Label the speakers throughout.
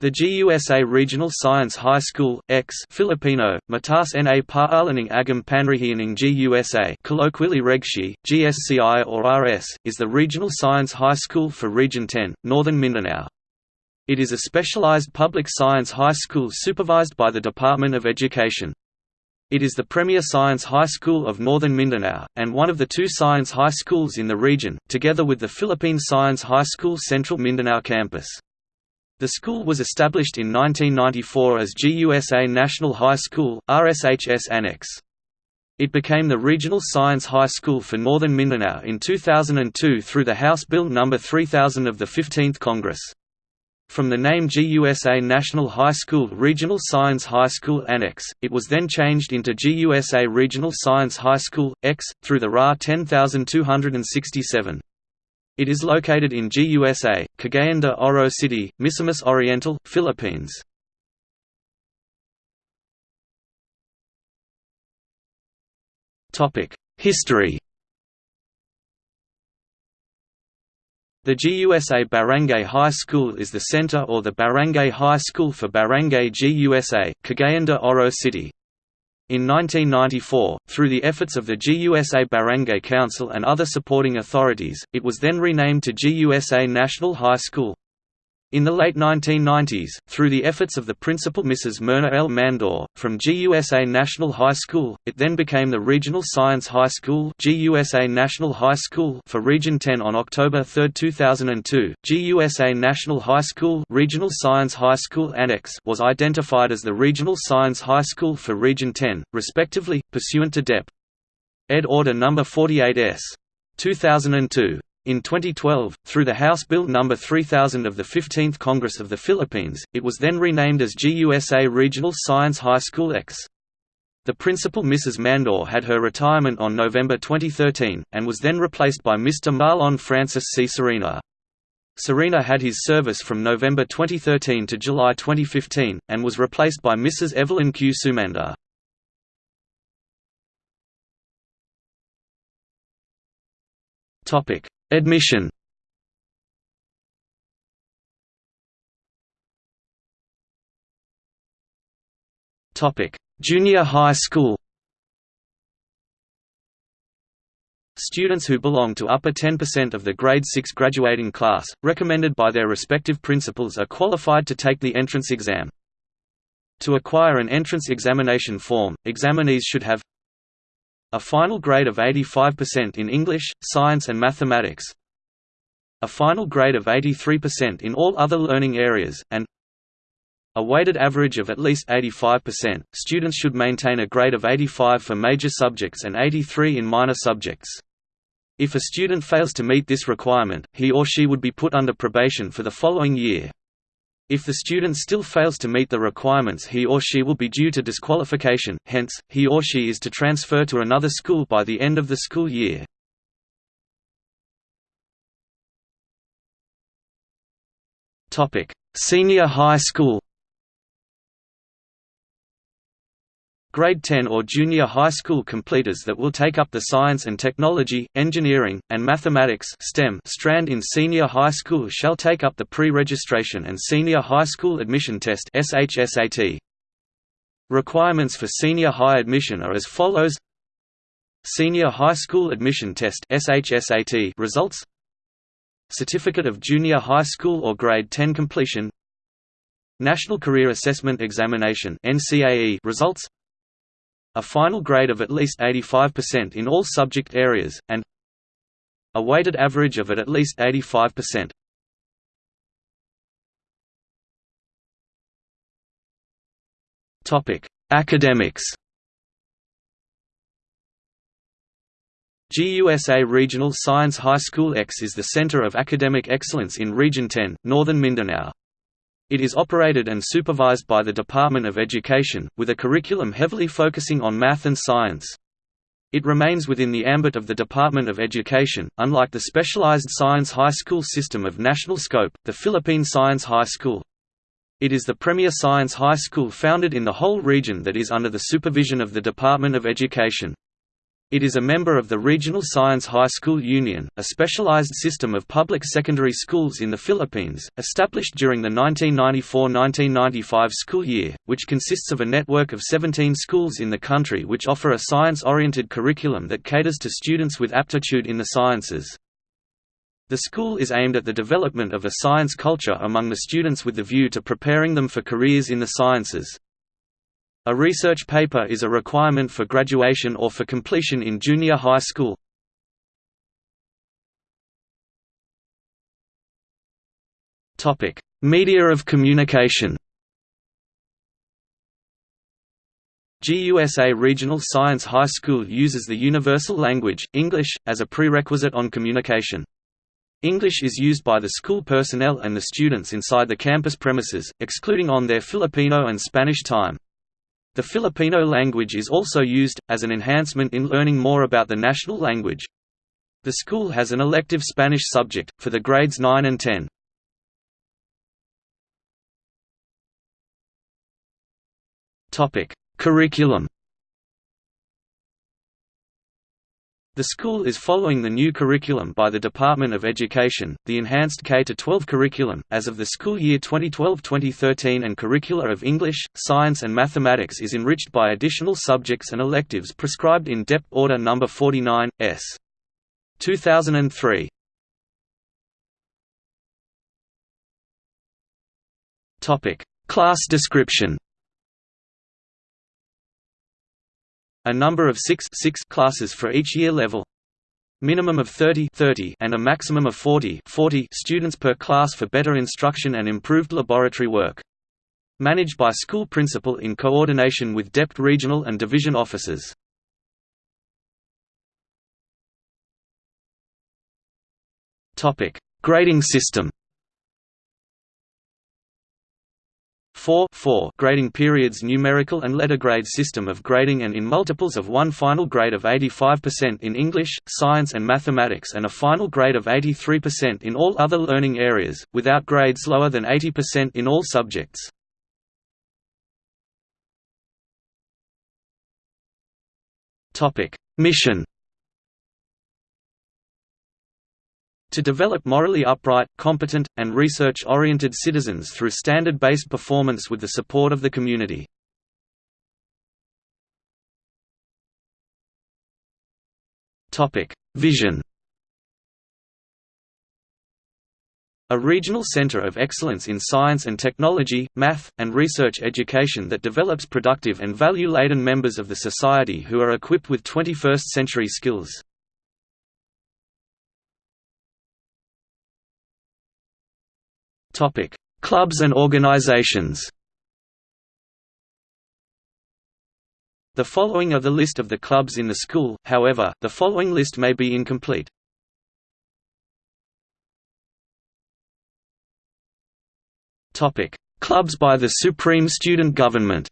Speaker 1: The GUSA Regional Science High School, X Filipino, Mataas na Paaraling Agam Panrihianing GUSA colloquially Regshi, GSCI or RS, is the regional science high school for Region 10, Northern Mindanao. It is a specialized public science high school supervised by the Department of Education. It is the premier science high school of Northern Mindanao, and one of the two science high schools in the region, together with the Philippine Science High School Central Mindanao campus. The school was established in 1994 as GUSA National High School, RSHS Annex. It became the regional science high school for Northern Mindanao in 2002 through the House Bill No. 3000 of the 15th Congress. From the name GUSA National High School Regional Science High School Annex, it was then changed into GUSA Regional Science High School, X, through the RA 10267. It is located in GUSA, Cagayan de Oro City, Misamis Oriental, Philippines. History The GUSA Barangay High School is the center or the Barangay High School for Barangay GUSA, Cagayan de Oro City. In 1994, through the efforts of the GUSA Barangay Council and other supporting authorities, it was then renamed to GUSA National High School. In the late 1990s, through the efforts of the principal Mrs. Myrna L. Mandor, from GUSA National High School, it then became the Regional Science High School GUSA National High School for Region 10 on October 3, 2002. GUSA National High School Regional Science High School Annex was identified as the Regional Science High School for Region 10, respectively, pursuant to DEP. Ed. Order No. 48s. 2002. In 2012, through the House Bill No. 3000 of the 15th Congress of the Philippines, it was then renamed as GUSA Regional Science High School X. The principal Mrs. Mandor had her retirement on November 2013, and was then replaced by Mr. Marlon Francis C. Serena. Serena had his service from November 2013 to July 2015, and was replaced by Mrs. Evelyn Q. Sumanda. Topic: Admission Junior high school. Students who belong to upper 10% of the grade 6 graduating class, recommended by their respective principals are qualified to take the entrance exam. To acquire an entrance examination form, examinees should have a final grade of 85% in English, Science and Mathematics a final grade of 83% in all other learning areas, and a weighted average of at least 85%. Students should maintain a grade of 85 for major subjects and 83 in minor subjects. If a student fails to meet this requirement, he or she would be put under probation for the following year. If the student still fails to meet the requirements he or she will be due to disqualification, hence, he or she is to transfer to another school by the end of the school year. Senior high school grade 10 or junior high school completers that will take up the science and technology, engineering, and mathematics STEM strand in senior high school shall take up the pre-registration and senior high school admission test SHSAT. Requirements for senior high admission are as follows. Senior High School Admission Test SHSAT results. Certificate of Junior High School or Grade 10 completion. National Career Assessment Examination NCAE results a final grade of at least 85% in all subject areas, and a weighted average of at least 85%. Topic: Academics. GUSA Regional Science High School X is the center of academic excellence in Region 10, Northern Mindanao. It is operated and supervised by the Department of Education, with a curriculum heavily focusing on math and science. It remains within the ambit of the Department of Education, unlike the specialized science high school system of national scope, the Philippine Science High School. It is the premier science high school founded in the whole region that is under the supervision of the Department of Education. It is a member of the Regional Science High School Union, a specialized system of public secondary schools in the Philippines, established during the 1994–1995 school year, which consists of a network of 17 schools in the country which offer a science-oriented curriculum that caters to students with aptitude in the sciences. The school is aimed at the development of a science culture among the students with the view to preparing them for careers in the sciences. A research paper is a requirement for graduation or for completion in junior high school. Media of communication GUSA Regional Science High School uses the universal language, English, as a prerequisite on communication. English is used by the school personnel and the students inside the campus premises, excluding on their Filipino and Spanish time. The Filipino language is also used, as an enhancement in learning more about the national language. The school has an elective Spanish subject, for the grades 9 and 10. Curriculum The school is following the new curriculum by the Department of Education, the enhanced K-12 curriculum, as of the school year 2012-2013 and curricula of English, Science and Mathematics is enriched by additional subjects and electives prescribed in DEP Order No. 49, S. 2003. Class description A number of six, six classes for each year level. Minimum of 30, 30 and a maximum of 40, 40 students per class for better instruction and improved laboratory work. Managed by school principal in coordination with DEPT regional and division officers. Grading system 4, 4 grading periods numerical and letter grade system of grading and in multiples of one final grade of 85% in English, Science and Mathematics and a final grade of 83% in all other learning areas, without grades lower than 80% in all subjects. Mission to develop morally upright, competent, and research-oriented citizens through standard-based performance with the support of the community. Vision A regional center of excellence in science and technology, math, and research education that develops productive and value-laden members of the society who are equipped with 21st-century skills. Topic: Clubs and organizations. The following are the list of the clubs in the school, however, the following list may be incomplete. Topic: Clubs by the Supreme Student Government.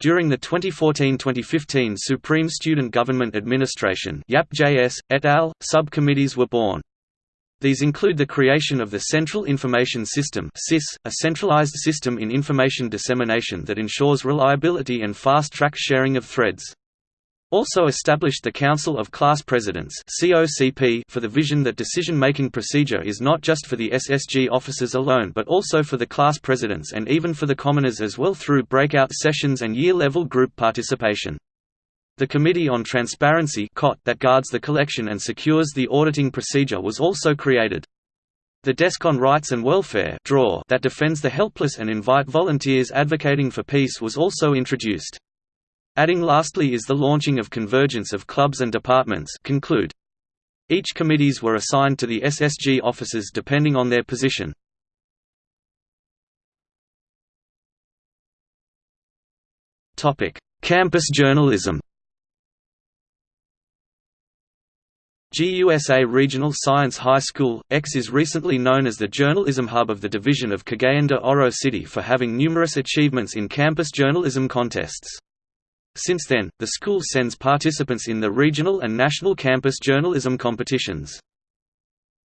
Speaker 1: During the 2014–2015 Supreme Student Government Administration et al., subcommittees were born. These include the creation of the Central Information System a centralized system in information dissemination that ensures reliability and fast-track sharing of threads. Also established the Council of Class Presidents for the vision that decision-making procedure is not just for the SSG officers alone but also for the class presidents and even for the commoners as well through breakout sessions and year-level group participation. The Committee on Transparency that guards the collection and secures the auditing procedure was also created. The Desk on Rights and Welfare that defends the helpless and invite volunteers advocating for peace was also introduced. Adding lastly is the launching of convergence of clubs and departments conclude. Each committees were assigned to the SSG offices depending on their position. Campus journalism GUSA Regional Science High School, X is recently known as the journalism hub of the division of Cagayan de Oro City for having numerous achievements in campus journalism contests. Since then, the school sends participants in the regional and national campus journalism competitions.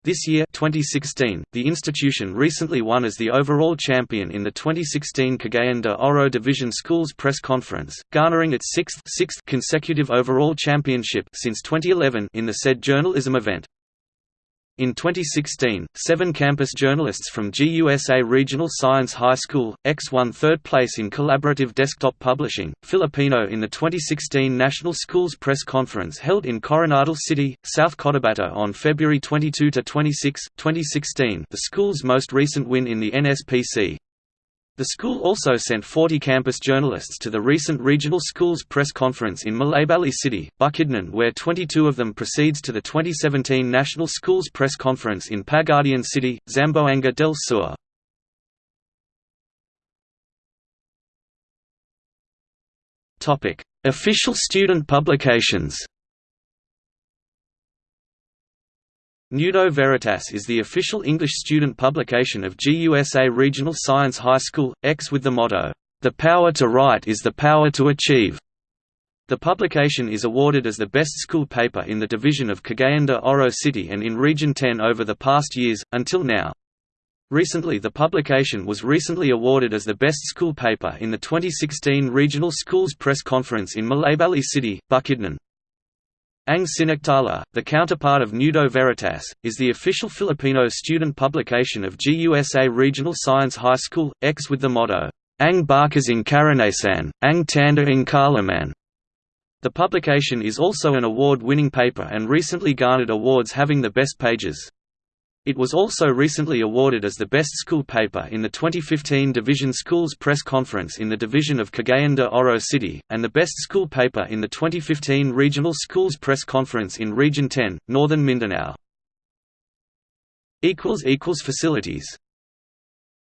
Speaker 1: This year 2016, the institution recently won as the overall champion in the 2016 Cagayan de Oro Division Schools Press Conference, garnering its sixth, sixth consecutive overall championship since 2011 in the said journalism event. In 2016, seven campus journalists from GUSA Regional Science High School, X won third place in collaborative desktop publishing, Filipino in the 2016 National Schools Press Conference held in Coronadal City, South Cotabato on February 22–26, 2016 the school's most recent win in the NSPC. The school also sent 40 campus journalists to the recent Regional Schools Press Conference in Malaybalay City, Bukidnon where 22 of them proceeds to the 2017 National Schools Press Conference in Pagadian City, Zamboanga del Sur. Official student publications Nudo Veritas is the official English student publication of GUSA Regional Science High School, X with the motto, "'The power to write is the power to achieve'". The publication is awarded as the best school paper in the division of Cagayan de Oro City and in Region 10 over the past years, until now. Recently the publication was recently awarded as the best school paper in the 2016 Regional Schools Press Conference in Malaybalay City, Bukidnon. Ang Sinectala, the counterpart of Nudo Veritas, is the official Filipino student publication of GUSA Regional Science High School, X with the motto, Ang Barkas in Karanasan, Ang Tanda in Kaalaman. The publication is also an award-winning paper and recently garnered awards having the best pages. It was also recently awarded as the best school paper in the 2015 Division Schools Press Conference in the division of Cagayan de Oro City, and the best school paper in the 2015 Regional Schools Press Conference in Region 10, Northern Mindanao. Facilities